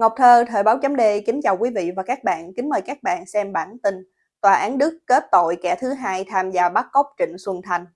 Ngọc Thơ, Thời báo chấm đê, kính chào quý vị và các bạn, kính mời các bạn xem bản tin Tòa án Đức kết tội kẻ thứ hai tham gia bắt cóc Trịnh Xuân Thành.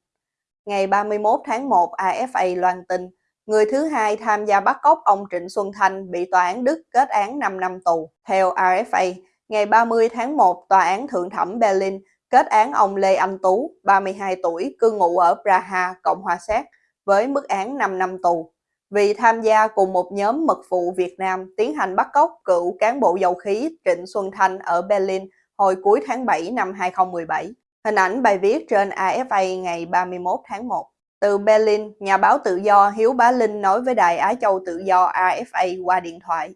Ngày 31 tháng 1, AFA loan tin, người thứ hai tham gia bắt cóc ông Trịnh Xuân Thành bị tòa án Đức kết án 5 năm tù. Theo AFA, ngày 30 tháng 1, tòa án thượng thẩm Berlin kết án ông Lê Anh Tú, 32 tuổi, cư ngụ ở Praha, Cộng hòa Séc, với mức án 5 năm tù vì tham gia cùng một nhóm mật vụ Việt Nam tiến hành bắt cóc cựu cán bộ dầu khí Trịnh Xuân Thanh ở Berlin hồi cuối tháng 7 năm 2017. Hình ảnh bài viết trên AFA ngày 31 tháng 1. Từ Berlin, nhà báo tự do Hiếu Bá Linh nói với đài Á Châu tự do AFA qua điện thoại.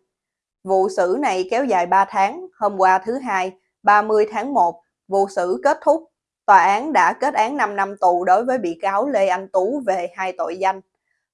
Vụ xử này kéo dài 3 tháng, hôm qua thứ hai, 30 tháng 1, vụ xử kết thúc. Tòa án đã kết án 5 năm tù đối với bị cáo Lê Anh Tú về hai tội danh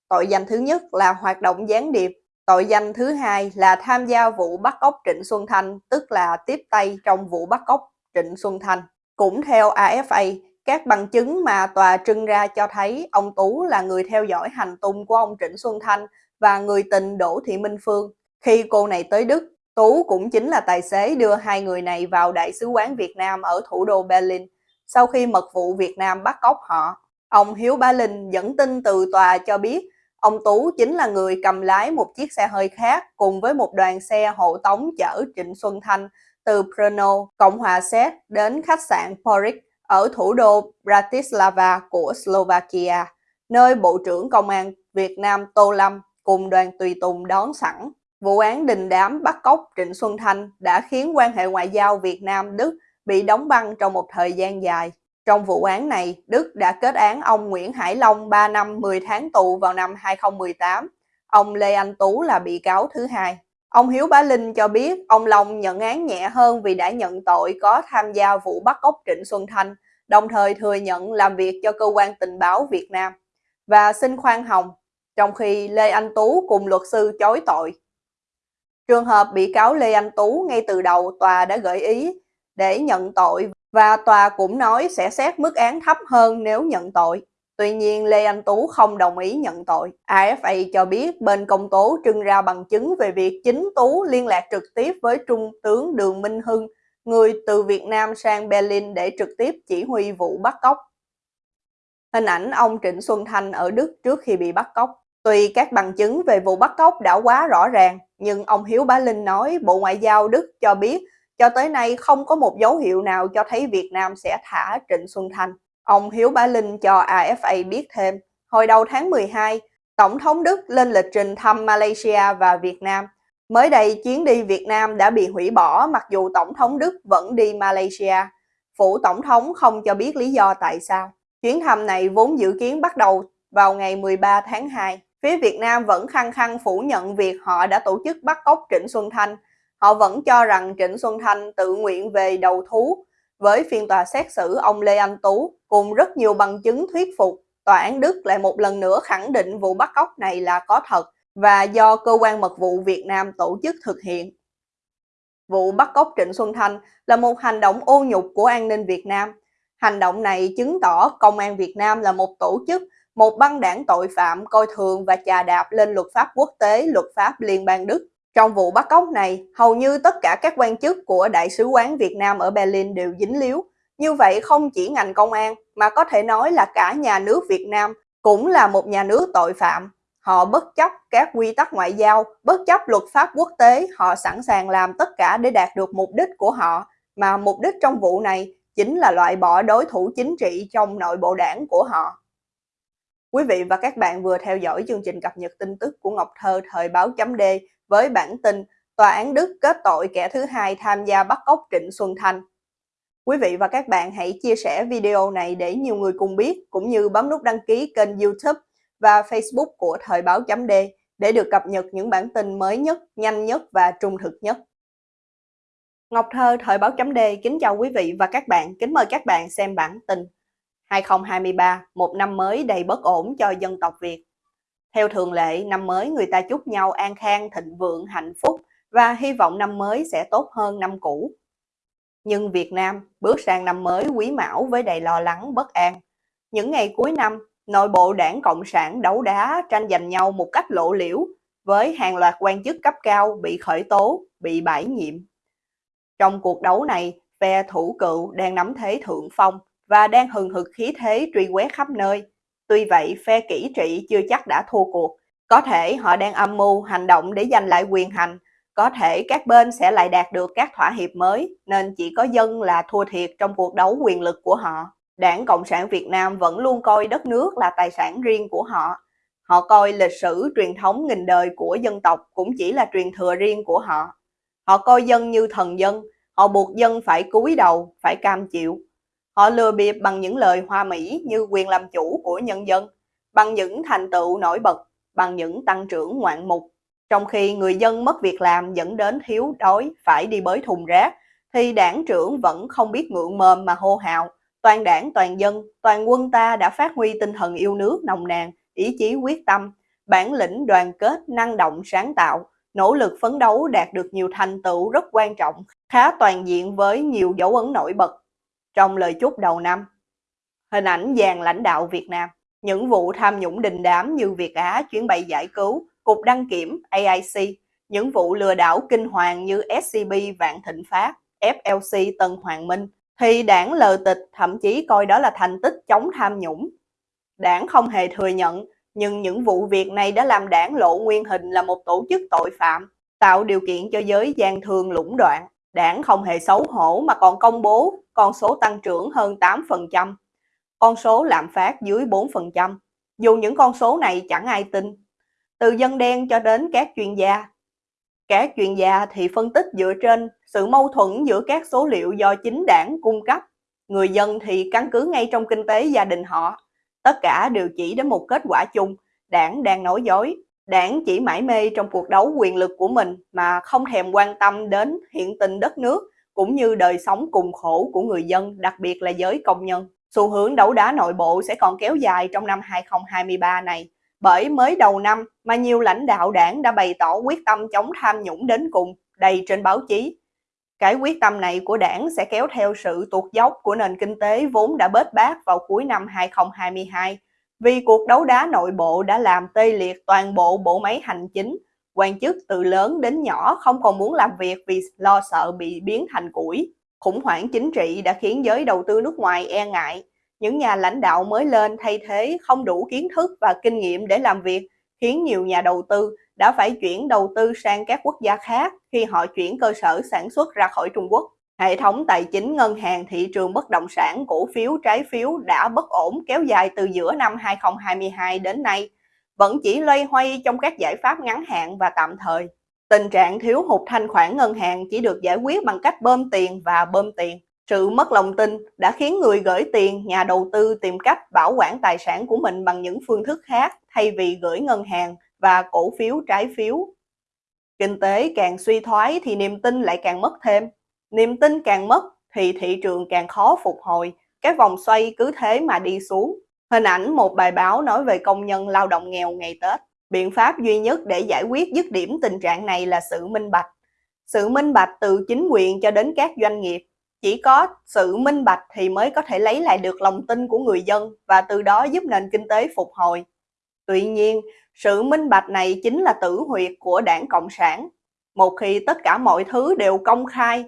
Tội danh thứ nhất là hoạt động gián điệp. Tội danh thứ hai là tham gia vụ bắt cóc Trịnh Xuân Thanh, tức là tiếp tay trong vụ bắt cóc Trịnh Xuân Thanh. Cũng theo AFA, các bằng chứng mà tòa trưng ra cho thấy ông Tú là người theo dõi hành tung của ông Trịnh Xuân Thanh và người tình Đỗ Thị Minh Phương. Khi cô này tới Đức, Tú cũng chính là tài xế đưa hai người này vào Đại sứ quán Việt Nam ở thủ đô Berlin sau khi mật vụ Việt Nam bắt cóc họ. Ông Hiếu Bá Linh dẫn tin từ tòa cho biết Ông Tú chính là người cầm lái một chiếc xe hơi khác cùng với một đoàn xe hộ tống chở Trịnh Xuân Thanh từ Brno, Cộng hòa Séc đến khách sạn Porik ở thủ đô Bratislava của Slovakia, nơi Bộ trưởng Công an Việt Nam Tô Lâm cùng đoàn tùy tùng đón sẵn. Vụ án đình đám bắt cóc Trịnh Xuân Thanh đã khiến quan hệ ngoại giao Việt Nam-Đức bị đóng băng trong một thời gian dài. Trong vụ án này, Đức đã kết án ông Nguyễn Hải Long 3 năm 10 tháng tù vào năm 2018. Ông Lê Anh Tú là bị cáo thứ hai. Ông Hiếu Bá Linh cho biết ông Long nhận án nhẹ hơn vì đã nhận tội có tham gia vụ bắt cóc Trịnh Xuân Thanh, đồng thời thừa nhận làm việc cho cơ quan tình báo Việt Nam và xin khoan hồng, trong khi Lê Anh Tú cùng luật sư chối tội. Trường hợp bị cáo Lê Anh Tú ngay từ đầu tòa đã gợi ý để nhận tội và tòa cũng nói sẽ xét mức án thấp hơn nếu nhận tội. Tuy nhiên, Lê Anh Tú không đồng ý nhận tội. AFA cho biết bên công tố trưng ra bằng chứng về việc chính Tú liên lạc trực tiếp với Trung tướng Đường Minh Hưng, người từ Việt Nam sang Berlin để trực tiếp chỉ huy vụ bắt cóc. Hình ảnh ông Trịnh Xuân Thanh ở Đức trước khi bị bắt cóc. Tuy các bằng chứng về vụ bắt cóc đã quá rõ ràng, nhưng ông Hiếu Bá Linh nói Bộ Ngoại giao Đức cho biết cho tới nay không có một dấu hiệu nào cho thấy Việt Nam sẽ thả Trịnh Xuân Thanh. Ông Hiếu Bá Linh cho AFA biết thêm, hồi đầu tháng 12, Tổng thống Đức lên lịch trình thăm Malaysia và Việt Nam. Mới đây, chuyến đi Việt Nam đã bị hủy bỏ mặc dù Tổng thống Đức vẫn đi Malaysia. Phủ Tổng thống không cho biết lý do tại sao. Chuyến thăm này vốn dự kiến bắt đầu vào ngày 13 tháng 2. Phía Việt Nam vẫn khăng khăng phủ nhận việc họ đã tổ chức bắt cóc Trịnh Xuân Thanh Họ vẫn cho rằng Trịnh Xuân Thanh tự nguyện về đầu thú với phiên tòa xét xử ông Lê Anh Tú cùng rất nhiều bằng chứng thuyết phục. Tòa án Đức lại một lần nữa khẳng định vụ bắt cóc này là có thật và do cơ quan mật vụ Việt Nam tổ chức thực hiện. Vụ bắt cóc Trịnh Xuân Thanh là một hành động ô nhục của an ninh Việt Nam. Hành động này chứng tỏ Công an Việt Nam là một tổ chức, một băng đảng tội phạm coi thường và chà đạp lên luật pháp quốc tế, luật pháp liên bang Đức. Trong vụ bắt cóc này, hầu như tất cả các quan chức của Đại sứ quán Việt Nam ở Berlin đều dính líu. Như vậy không chỉ ngành công an, mà có thể nói là cả nhà nước Việt Nam cũng là một nhà nước tội phạm. Họ bất chấp các quy tắc ngoại giao, bất chấp luật pháp quốc tế, họ sẵn sàng làm tất cả để đạt được mục đích của họ, mà mục đích trong vụ này chính là loại bỏ đối thủ chính trị trong nội bộ đảng của họ. Quý vị và các bạn vừa theo dõi chương trình cập nhật tin tức của Ngọc Thơ thời báo chấm D với bản tin Tòa án Đức kết tội kẻ thứ hai tham gia bắt cóc Trịnh Xuân Thanh. Quý vị và các bạn hãy chia sẻ video này để nhiều người cùng biết, cũng như bấm nút đăng ký kênh youtube và facebook của Thời báo chấm D để được cập nhật những bản tin mới nhất, nhanh nhất và trung thực nhất. Ngọc Thơ Thời báo chấm D kính chào quý vị và các bạn, kính mời các bạn xem bản tin 2023, một năm mới đầy bất ổn cho dân tộc Việt. Theo thường lệ, năm mới người ta chúc nhau an khang, thịnh vượng, hạnh phúc và hy vọng năm mới sẽ tốt hơn năm cũ. Nhưng Việt Nam bước sang năm mới quý mão với đầy lo lắng bất an. Những ngày cuối năm, nội bộ đảng Cộng sản đấu đá tranh giành nhau một cách lộ liễu, với hàng loạt quan chức cấp cao bị khởi tố, bị bãi nhiệm. Trong cuộc đấu này, phe thủ cựu đang nắm thế thượng phong và đang hừng hực khí thế truy quét khắp nơi. Tuy vậy, phe kỹ trị chưa chắc đã thua cuộc. Có thể họ đang âm mưu hành động để giành lại quyền hành, có thể các bên sẽ lại đạt được các thỏa hiệp mới, nên chỉ có dân là thua thiệt trong cuộc đấu quyền lực của họ. Đảng Cộng sản Việt Nam vẫn luôn coi đất nước là tài sản riêng của họ. Họ coi lịch sử truyền thống nghìn đời của dân tộc cũng chỉ là truyền thừa riêng của họ. Họ coi dân như thần dân, họ buộc dân phải cúi đầu, phải cam chịu. Họ lừa bịp bằng những lời hoa mỹ như quyền làm chủ của nhân dân, bằng những thành tựu nổi bật, bằng những tăng trưởng ngoạn mục. Trong khi người dân mất việc làm dẫn đến thiếu đói phải đi bới thùng rác, thì đảng trưởng vẫn không biết ngượng mồm mà hô hào. Toàn đảng, toàn dân, toàn quân ta đã phát huy tinh thần yêu nước nồng nàn, ý chí quyết tâm, bản lĩnh đoàn kết, năng động, sáng tạo, nỗ lực phấn đấu đạt được nhiều thành tựu rất quan trọng, khá toàn diện với nhiều dấu ấn nổi bật. Trong lời chúc đầu năm, hình ảnh dàn lãnh đạo Việt Nam, những vụ tham nhũng đình đám như Việt Á chuyến bay giải cứu, Cục Đăng Kiểm AIC, những vụ lừa đảo kinh hoàng như SCB Vạn Thịnh Phát, FLC Tân Hoàng Minh, thì đảng lờ tịch thậm chí coi đó là thành tích chống tham nhũng. Đảng không hề thừa nhận, nhưng những vụ việc này đã làm đảng lộ nguyên hình là một tổ chức tội phạm, tạo điều kiện cho giới gian thương lũng đoạn. Đảng không hề xấu hổ mà còn công bố con số tăng trưởng hơn 8%, con số lạm phát dưới 4%. Dù những con số này chẳng ai tin, từ dân đen cho đến các chuyên gia. Các chuyên gia thì phân tích dựa trên sự mâu thuẫn giữa các số liệu do chính đảng cung cấp. Người dân thì căn cứ ngay trong kinh tế gia đình họ. Tất cả đều chỉ đến một kết quả chung, đảng đang nói dối. Đảng chỉ mãi mê trong cuộc đấu quyền lực của mình mà không thèm quan tâm đến hiện tình đất nước cũng như đời sống cùng khổ của người dân, đặc biệt là giới công nhân. Xu hướng đấu đá nội bộ sẽ còn kéo dài trong năm 2023 này bởi mới đầu năm mà nhiều lãnh đạo đảng đã bày tỏ quyết tâm chống tham nhũng đến cùng, đầy trên báo chí. Cái quyết tâm này của đảng sẽ kéo theo sự tuột dốc của nền kinh tế vốn đã bết bát vào cuối năm 2022, vì cuộc đấu đá nội bộ đã làm tê liệt toàn bộ bộ máy hành chính, quan chức từ lớn đến nhỏ không còn muốn làm việc vì lo sợ bị biến thành củi. Khủng hoảng chính trị đã khiến giới đầu tư nước ngoài e ngại, những nhà lãnh đạo mới lên thay thế không đủ kiến thức và kinh nghiệm để làm việc, khiến nhiều nhà đầu tư đã phải chuyển đầu tư sang các quốc gia khác khi họ chuyển cơ sở sản xuất ra khỏi Trung Quốc. Hệ thống tài chính ngân hàng thị trường bất động sản cổ phiếu trái phiếu đã bất ổn kéo dài từ giữa năm 2022 đến nay, vẫn chỉ loay hoay trong các giải pháp ngắn hạn và tạm thời. Tình trạng thiếu hụt thanh khoản ngân hàng chỉ được giải quyết bằng cách bơm tiền và bơm tiền. Sự mất lòng tin đã khiến người gửi tiền, nhà đầu tư tìm cách bảo quản tài sản của mình bằng những phương thức khác thay vì gửi ngân hàng và cổ phiếu trái phiếu. Kinh tế càng suy thoái thì niềm tin lại càng mất thêm. Niềm tin càng mất thì thị trường càng khó phục hồi, cái vòng xoay cứ thế mà đi xuống. Hình ảnh một bài báo nói về công nhân lao động nghèo ngày Tết. Biện pháp duy nhất để giải quyết dứt điểm tình trạng này là sự minh bạch. Sự minh bạch từ chính quyền cho đến các doanh nghiệp chỉ có sự minh bạch thì mới có thể lấy lại được lòng tin của người dân và từ đó giúp nền kinh tế phục hồi. Tuy nhiên, sự minh bạch này chính là tử huyệt của đảng Cộng sản. Một khi tất cả mọi thứ đều công khai,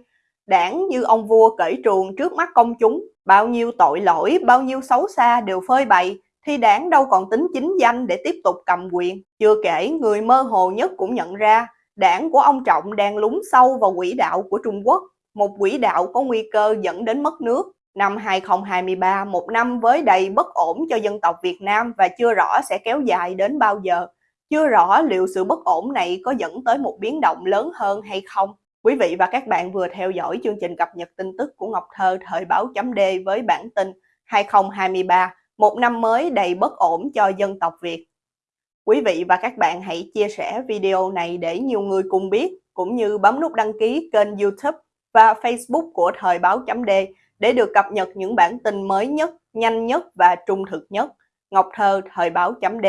đảng như ông vua cởi truồng trước mắt công chúng, bao nhiêu tội lỗi, bao nhiêu xấu xa đều phơi bày, thì đảng đâu còn tính chính danh để tiếp tục cầm quyền. Chưa kể, người mơ hồ nhất cũng nhận ra, đảng của ông Trọng đang lún sâu vào quỹ đạo của Trung Quốc một quỹ đạo có nguy cơ dẫn đến mất nước. Năm 2023, một năm với đầy bất ổn cho dân tộc Việt Nam và chưa rõ sẽ kéo dài đến bao giờ. Chưa rõ liệu sự bất ổn này có dẫn tới một biến động lớn hơn hay không. Quý vị và các bạn vừa theo dõi chương trình cập nhật tin tức của Ngọc Thơ thời báo chấm D với bản tin 2023, một năm mới đầy bất ổn cho dân tộc Việt. Quý vị và các bạn hãy chia sẻ video này để nhiều người cùng biết, cũng như bấm nút đăng ký kênh youtube và Facebook của Thời báo chấm D để được cập nhật những bản tin mới nhất, nhanh nhất và trung thực nhất. Ngọc Thơ, Thời báo chấm D